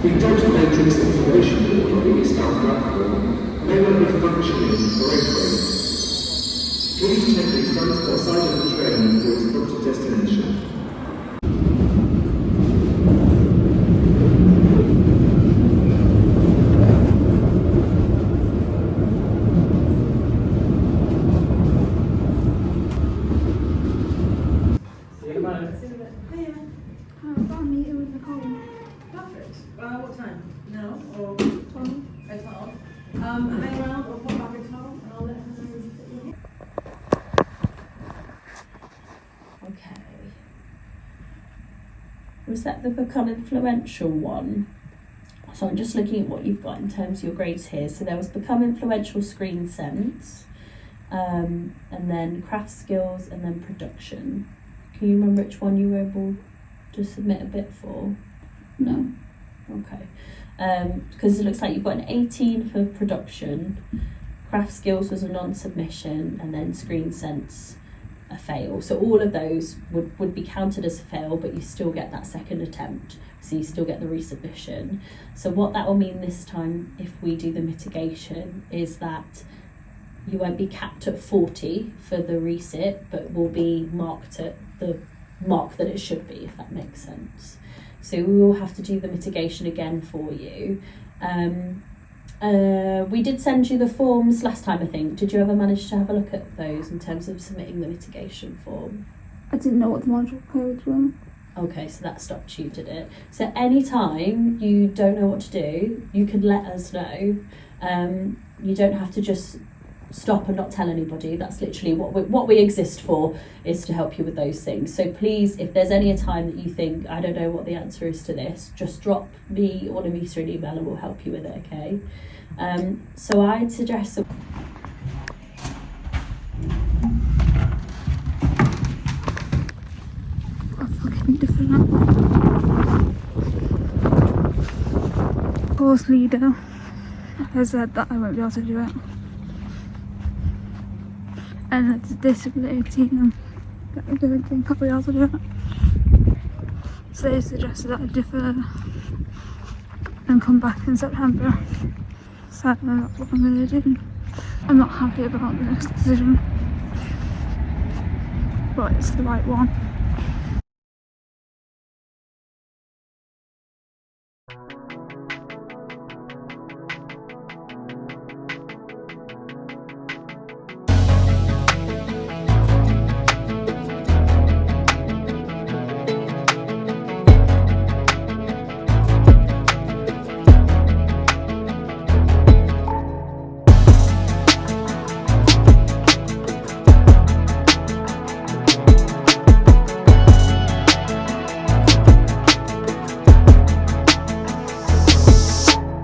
The total matrix information in this platform, they will be functioning correctly. Please check the front or side of the train for its booked destination. Uh, what time? Now or Tom. at all? Um, hang around or pop back at all, and I'll let her know that you're. Okay. Was that the become influential one? So I'm just looking at what you've got in terms of your grades here. So there was become influential screen sense, um, and then craft skills, and then production. Can you remember which one you were able to submit a bit for? No. Okay. Um, because it looks like you've got an 18 for production, craft skills was a non-submission, and then screen sense a fail. So all of those would, would be counted as a fail, but you still get that second attempt. So you still get the resubmission. So what that will mean this time, if we do the mitigation, is that you won't be capped at 40 for the resit, but will be marked at the mark that it should be, if that makes sense. So we will have to do the mitigation again for you. Um, uh, we did send you the forms last time, I think. Did you ever manage to have a look at those in terms of submitting the mitigation form? I didn't know what the module codes were. Okay, so that stopped you, did it? So anytime you don't know what to do, you can let us know. Um, you don't have to just stop and not tell anybody. That's literally what we, what we exist for is to help you with those things. So please, if there's any time that you think I don't know what the answer is to this, just drop me or Namisa an email and we'll help you with it. Okay. Um, so I'd suggest. Course leader has said that I won't be able to do it. And it's um, a disability and I don't think I'll be able to it. So they suggested that I defer and come back in September. So that's what I'm gonna do. I'm not happy about this decision. But it's the right one.